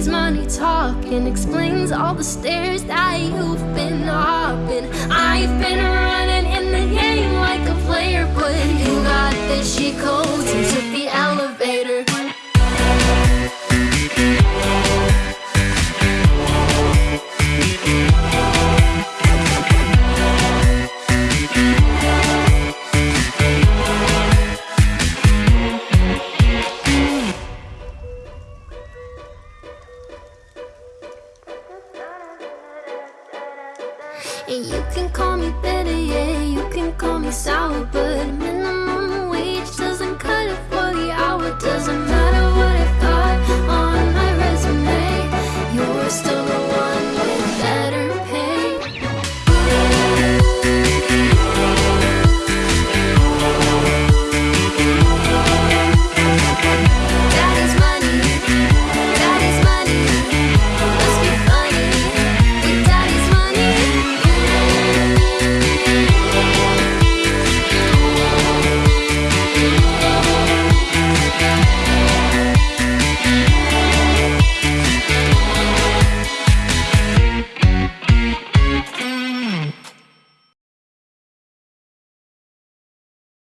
Money's money talking explains all the stairs that you've been hopping. I've been running in the game like a player, but you got this shit cold. And you can call me bitter, yeah You can call me sour But I'm